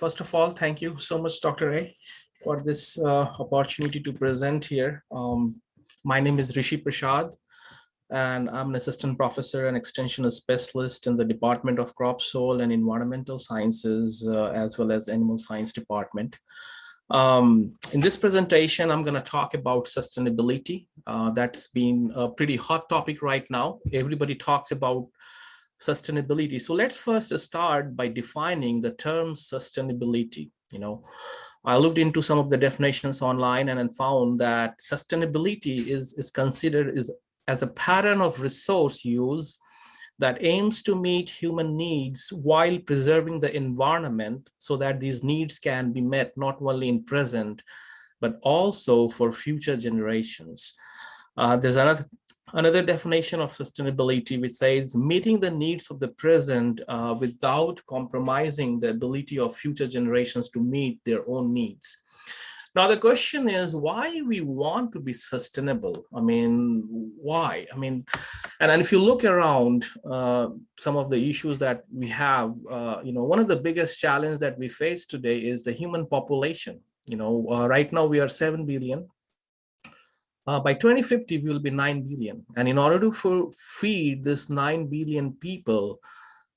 first of all, thank you so much, Dr. A, for this uh, opportunity to present here. Um, my name is Rishi Prasad, and I'm an assistant professor and extension specialist in the Department of Crop, Soil, and Environmental Sciences, uh, as well as Animal Science Department. Um, in this presentation, I'm going to talk about sustainability. Uh, that's been a pretty hot topic right now. Everybody talks about sustainability. So let's first start by defining the term sustainability. You know, I looked into some of the definitions online and then found that sustainability is, is considered is as a pattern of resource use that aims to meet human needs while preserving the environment so that these needs can be met not only in present, but also for future generations. Uh, there's another another definition of sustainability which says meeting the needs of the present uh, without compromising the ability of future generations to meet their own needs. Now the question is why we want to be sustainable. I mean, why? I mean, and, and if you look around uh, some of the issues that we have, uh, you know, one of the biggest challenges that we face today is the human population. You know, uh, right now we are 7 billion uh, by 2050, we will be 9 billion. And in order to feed this 9 billion people,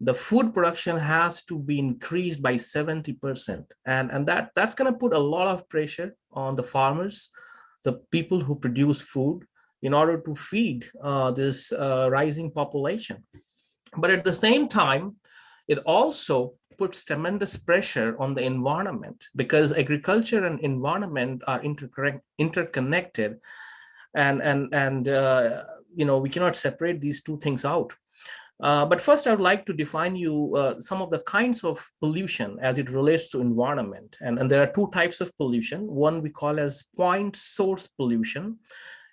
the food production has to be increased by 70%. And, and that, that's going to put a lot of pressure on the farmers, the people who produce food in order to feed uh, this uh, rising population. But at the same time, it also puts tremendous pressure on the environment because agriculture and environment are interconnected and and and uh, you know we cannot separate these two things out uh, but first, I would like to define you uh, some of the kinds of pollution as it relates to environment. And, and there are two types of pollution. One we call as point source pollution,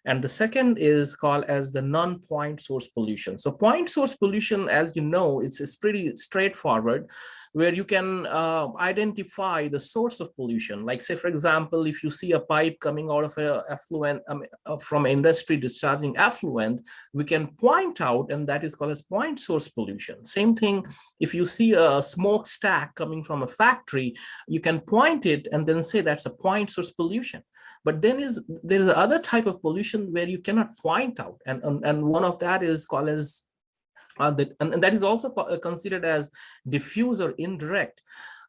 and the second is called as the non-point source pollution. So point source pollution, as you know, it's, it's pretty straightforward where you can uh, identify the source of pollution. Like say, for example, if you see a pipe coming out of a effluent um, uh, from industry discharging effluent, we can point out, and that is called as point source pollution. Same thing, if you see a smokestack coming from a factory, you can point it and then say that's a point source pollution. But then is there is other type of pollution where you cannot point out, and, and, and one of that is called as uh, that, and, and that is also uh, considered as diffuse or indirect.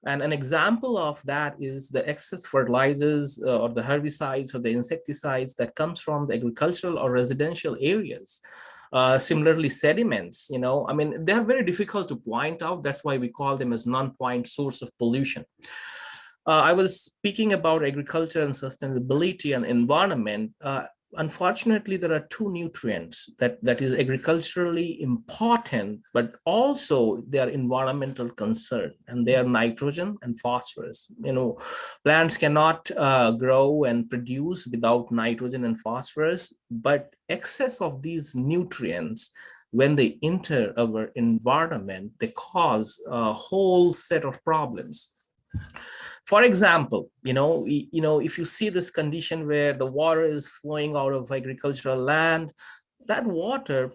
And an example of that is the excess fertilizers uh, or the herbicides or the insecticides that comes from the agricultural or residential areas. Uh, similarly, sediments, you know, I mean, they are very difficult to point out. That's why we call them as non-point source of pollution. Uh, I was speaking about agriculture and sustainability and environment. Uh, unfortunately, there are two nutrients that, that is agriculturally important, but also they are environmental concern, and they are nitrogen and phosphorus. You know, plants cannot uh, grow and produce without nitrogen and phosphorus, but excess of these nutrients when they enter our environment, they cause a whole set of problems. For example, you know, you know, if you see this condition where the water is flowing out of agricultural land, that water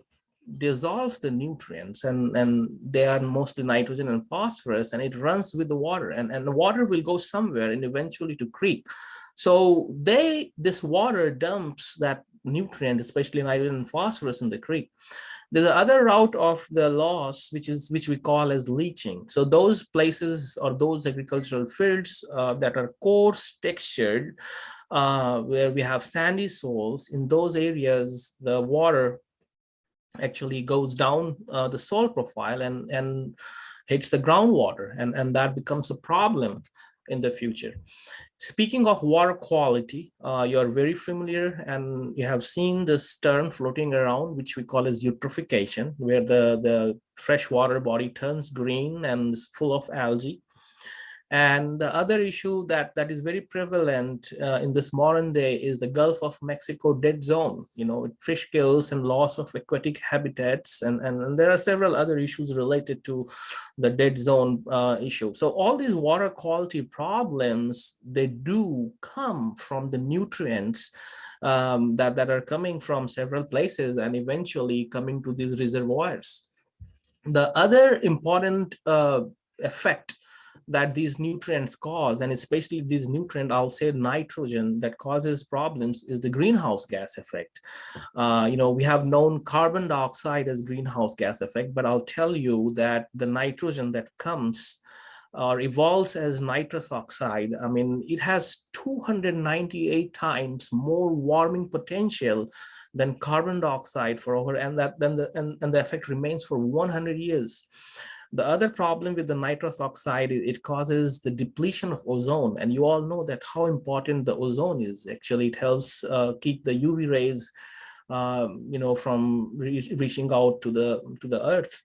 dissolves the nutrients and and they are mostly nitrogen and phosphorus and it runs with the water and and the water will go somewhere and eventually to creek so they this water dumps that nutrient especially nitrogen and phosphorus in the creek there's another route of the loss, which is which we call as leaching. So those places or those agricultural fields uh, that are coarse textured, uh, where we have sandy soils, in those areas, the water actually goes down uh, the soil profile and, and hits the groundwater, and, and that becomes a problem in the future. Speaking of water quality, uh, you're very familiar and you have seen this term floating around, which we call as eutrophication, where the, the freshwater body turns green and is full of algae. And the other issue that, that is very prevalent uh, in this modern day is the Gulf of Mexico dead zone, you know, fish kills and loss of aquatic habitats. And, and, and there are several other issues related to the dead zone uh, issue. So all these water quality problems, they do come from the nutrients um, that, that are coming from several places and eventually coming to these reservoirs. The other important uh, effect that these nutrients cause, and especially this nutrient, I'll say nitrogen, that causes problems is the greenhouse gas effect. Uh, you know, we have known carbon dioxide as greenhouse gas effect, but I'll tell you that the nitrogen that comes or evolves as nitrous oxide, I mean, it has 298 times more warming potential than carbon dioxide for over, and that then the and, and the effect remains for 100 years. The other problem with the nitrous oxide, it causes the depletion of ozone. And you all know that how important the ozone is. Actually, it helps uh, keep the UV rays, uh, you know, from re reaching out to the to the earth.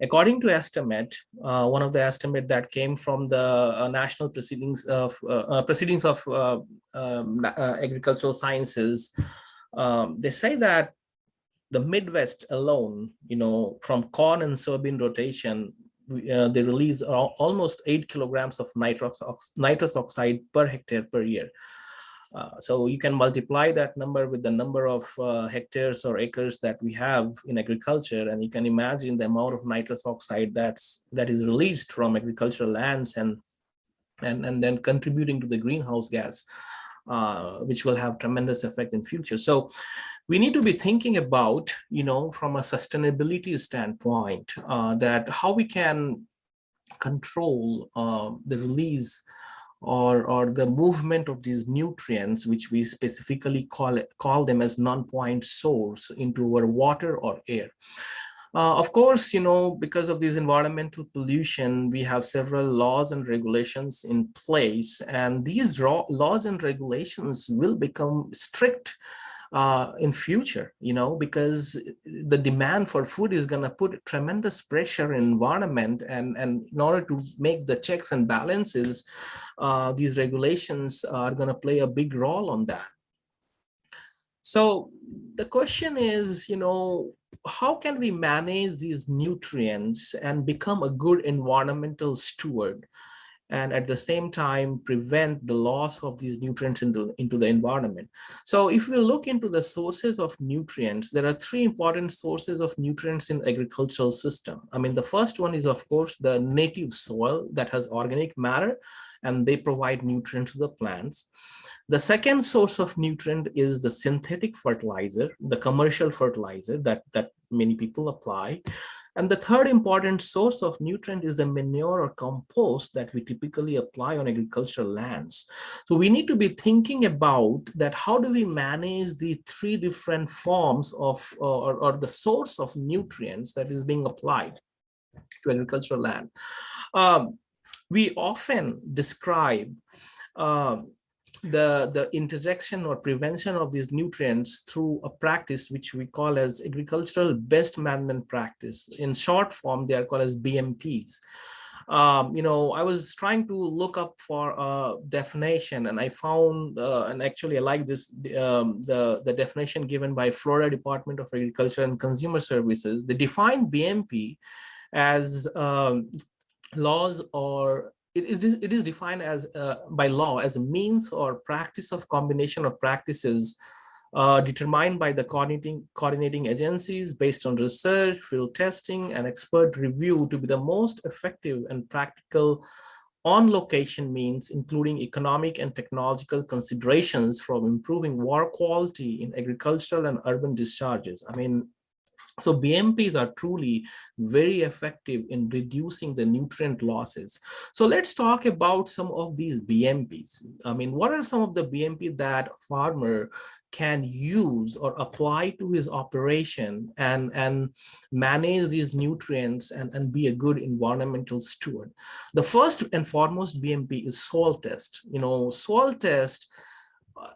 According to estimate, uh, one of the estimate that came from the uh, national proceedings of uh, uh proceedings of um, agricultural sciences, um, they say that the Midwest alone, you know, from corn and soybean rotation, they release almost eight kilograms of nitrous, nitrous oxide per hectare per year. Uh, so you can multiply that number with the number of uh, hectares or acres that we have in agriculture, and you can imagine the amount of nitrous oxide that's that is released from agricultural lands and and and then contributing to the greenhouse gas, uh, which will have tremendous effect in future. So we need to be thinking about, you know, from a sustainability standpoint, uh, that how we can control uh, the release or, or the movement of these nutrients, which we specifically call, it, call them as non-point source into our water or air. Uh, of course, you know, because of this environmental pollution, we have several laws and regulations in place, and these laws and regulations will become strict uh, in future, you know, because the demand for food is going to put tremendous pressure in environment and, and in order to make the checks and balances, uh, these regulations are going to play a big role on that. So the question is, you know, how can we manage these nutrients and become a good environmental steward? And at the same time prevent the loss of these nutrients into, into the environment. So if we look into the sources of nutrients, there are three important sources of nutrients in agricultural system. I mean, the first one is, of course, the native soil that has organic matter and they provide nutrients to the plants. The second source of nutrient is the synthetic fertilizer, the commercial fertilizer that, that many people apply. And the third important source of nutrient is the manure or compost that we typically apply on agricultural lands. So we need to be thinking about that how do we manage the three different forms of or, or the source of nutrients that is being applied to agricultural land. Um, we often describe um, the, the interjection or prevention of these nutrients through a practice which we call as agricultural best management practice. In short form, they are called as BMPs. Um, you know, I was trying to look up for a definition and I found, uh, and actually I like this, um, the, the definition given by Florida Department of Agriculture and Consumer Services. They define BMP as um, laws or it is it is defined as uh, by law as a means or practice of combination of practices uh, determined by the coordinating coordinating agencies based on research, field testing, and expert review to be the most effective and practical on location means including economic and technological considerations from improving water quality in agricultural and urban discharges. I mean, so BMPs are truly very effective in reducing the nutrient losses. So let's talk about some of these BMPs. I mean, what are some of the BMP that farmer can use or apply to his operation and, and manage these nutrients and, and be a good environmental steward. The first and foremost BMP is soil test. You know, soil test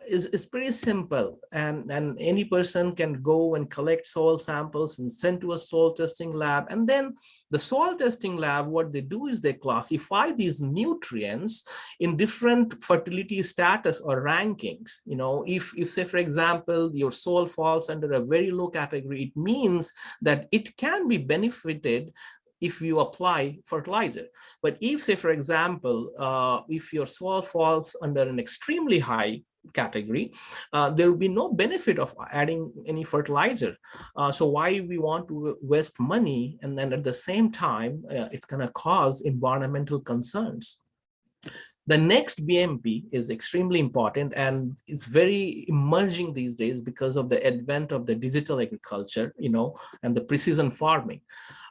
is, is pretty simple and, and any person can go and collect soil samples and send to a soil testing lab. And then the soil testing lab, what they do is they classify these nutrients in different fertility status or rankings. You know, if, if say, for example, your soil falls under a very low category, it means that it can be benefited if you apply fertilizer. But if say, for example, uh, if your soil falls under an extremely high category, uh, there will be no benefit of adding any fertilizer. Uh, so why we want to waste money and then at the same time, uh, it's going to cause environmental concerns. The next BMP is extremely important and it's very emerging these days because of the advent of the digital agriculture, you know, and the precision farming.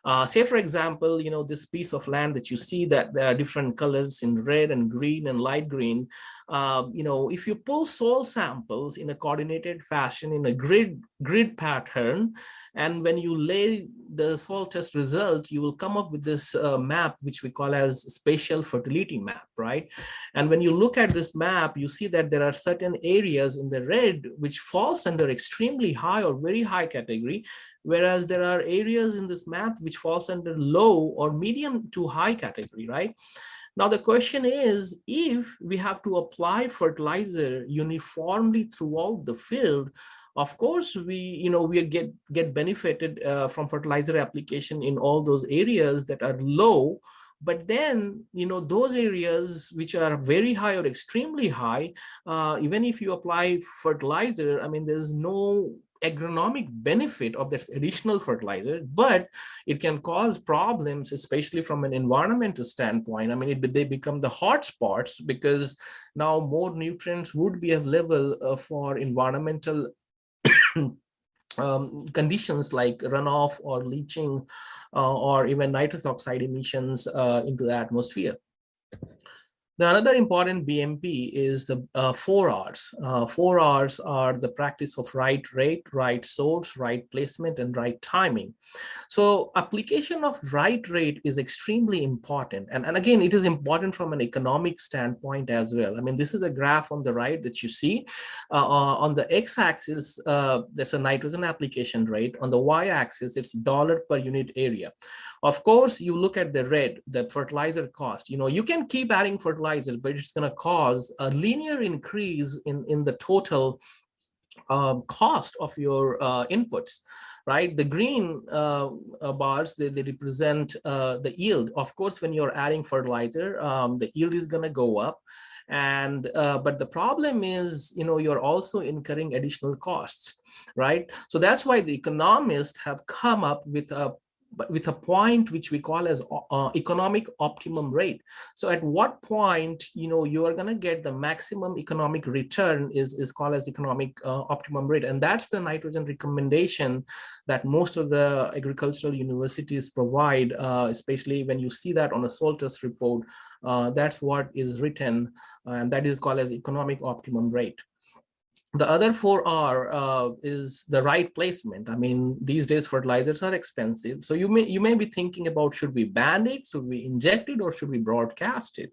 Uh, say, for example, you know, this piece of land that you see that there are different colors in red and green and light green. Uh, you know, if you pull soil samples in a coordinated fashion in a grid grid pattern, and when you lay the soil test result, you will come up with this uh, map, which we call as spatial fertility map, right? And when you look at this map, you see that there are certain areas in the red which falls under extremely high or very high category, whereas there are areas in this map which falls under low or medium to high category, right? Now the question is, if we have to apply fertilizer uniformly throughout the field, of course, we, you know, we get, get benefited uh, from fertilizer application in all those areas that are low, but then, you know, those areas which are very high or extremely high, uh, even if you apply fertilizer, I mean, there's no agronomic benefit of this additional fertilizer, but it can cause problems, especially from an environmental standpoint. I mean, it, they become the hot spots because now more nutrients would be available uh, for environmental um, conditions like runoff or leaching uh, or even nitrous oxide emissions uh, into the atmosphere. The another important BMP is the uh, four R's. Uh, four R's are the practice of right rate, right source, right placement, and right timing. So application of right rate is extremely important. And, and again, it is important from an economic standpoint as well. I mean, this is a graph on the right that you see. Uh, uh on the x-axis, uh, there's a nitrogen application rate. On the y-axis, it's dollar per unit area. Of course, you look at the red, the fertilizer cost. You know, you can keep adding fertilizer, but it's going to cause a linear increase in, in the total um, cost of your uh, inputs, right? The green uh, uh, bars, they, they represent uh, the yield. Of course, when you're adding fertilizer, um, the yield is going to go up. And uh, but the problem is, you know, you're also incurring additional costs, right? So that's why the economists have come up with a but with a point which we call as uh, uh, economic optimum rate. So at what point, you know, you are going to get the maximum economic return is, is called as economic uh, optimum rate. And that's the nitrogen recommendation that most of the agricultural universities provide, uh, especially when you see that on a soil test report, uh, that's what is written, and that is called as economic optimum rate the other four are uh, is the right placement. I mean, these days fertilizers are expensive. So you may you may be thinking about should we band it, should we inject it, or should we broadcast it?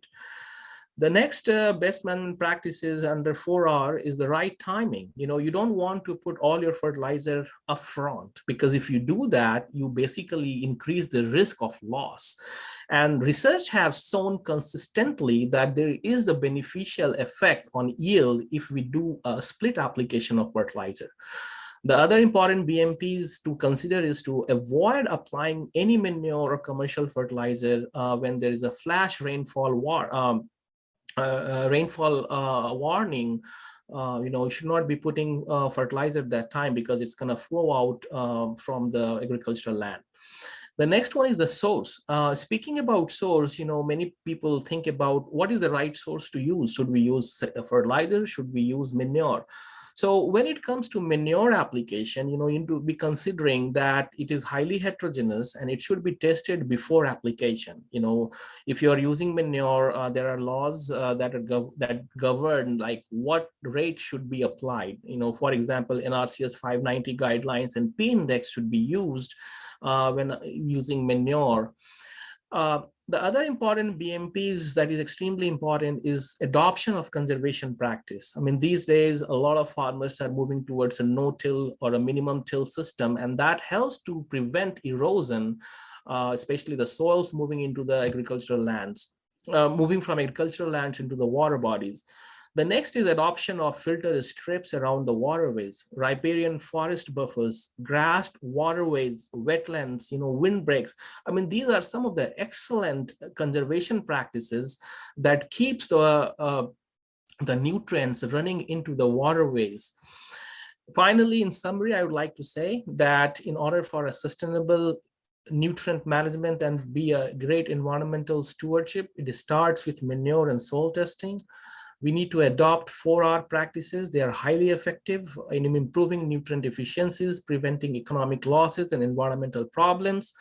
The next uh, best management practices under 4R is the right timing. You know, you don't want to put all your fertilizer upfront because if you do that, you basically increase the risk of loss. And research has shown consistently that there is a beneficial effect on yield if we do a split application of fertilizer. The other important BMPs to consider is to avoid applying any manure or commercial fertilizer uh, when there is a flash rainfall war, um, uh, uh, rainfall uh, warning, you know, you should not be putting fertilizer at that time because it's going to flow out um, from the agricultural land. The next one is the source. Uh, speaking about source, you know, many people think about what is the right source to use. Should we use fertilizer? Should we use manure? So when it comes to manure application, you know, you need to be considering that it is highly heterogeneous and it should be tested before application. You know, if you are using manure, uh, there are laws uh, that are gov that govern like what rate should be applied. You know, for example, NRCS 590 guidelines and P index should be used uh, when using manure. Uh, the other important BMPs that is extremely important is adoption of conservation practice. I mean, these days, a lot of farmers are moving towards a no-till or a minimum till system, and that helps to prevent erosion, uh, especially the soils moving into the agricultural lands, uh, moving from agricultural lands into the water bodies. The next is adoption of filter strips around the waterways, riparian forest buffers, grassed waterways, wetlands, you know, windbreaks. I mean, these are some of the excellent conservation practices that keeps the uh, the nutrients running into the waterways. Finally, in summary, I would like to say that in order for a sustainable nutrient management and be a great environmental stewardship, it starts with manure and soil testing. We need to adopt 4R practices. They are highly effective in improving nutrient efficiencies, preventing economic losses and environmental problems.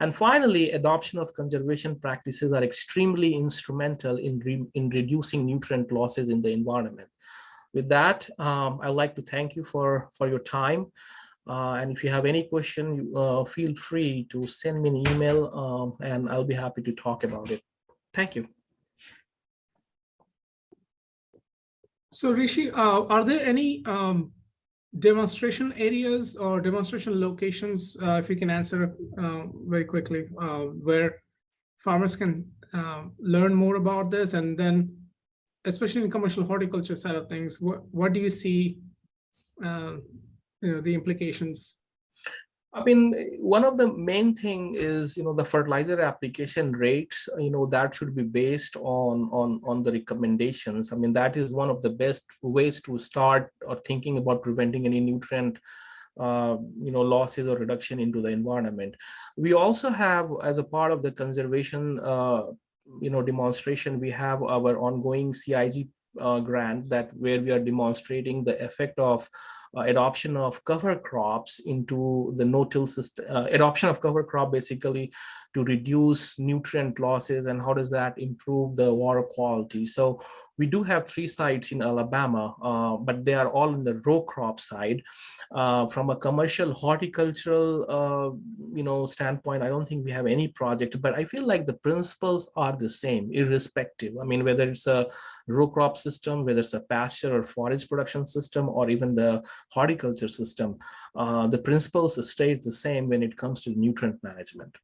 And finally, adoption of conservation practices are extremely instrumental in, re in reducing nutrient losses in the environment. With that, um, I'd like to thank you for, for your time. Uh, and if you have any question, uh, feel free to send me an email um, and I'll be happy to talk about it. Thank you. So Rishi, uh, are there any um, demonstration areas or demonstration locations, uh, if you can answer uh, very quickly, uh, where farmers can um, learn more about this and then especially in commercial horticulture side of things, what, what do you see um, you know, the implications? I mean, one of the main thing is, you know, the fertilizer application rates, you know, that should be based on, on, on the recommendations. I mean, that is one of the best ways to start or thinking about preventing any nutrient uh, you know, losses or reduction into the environment. We also have, as a part of the conservation, uh, you know, demonstration, we have our ongoing CIG uh, grant that where we are demonstrating the effect of adoption of cover crops into the no-till system, uh, adoption of cover crop basically to reduce nutrient losses and how does that improve the water quality. So we do have three sites in Alabama, uh, but they are all in the row crop side. Uh, from a commercial horticultural, uh, you know, standpoint, I don't think we have any project, but I feel like the principles are the same, irrespective. I mean, whether it's a row crop system, whether it's a pasture or forage production system, or even the horticulture system, uh, the principles stays the same when it comes to nutrient management.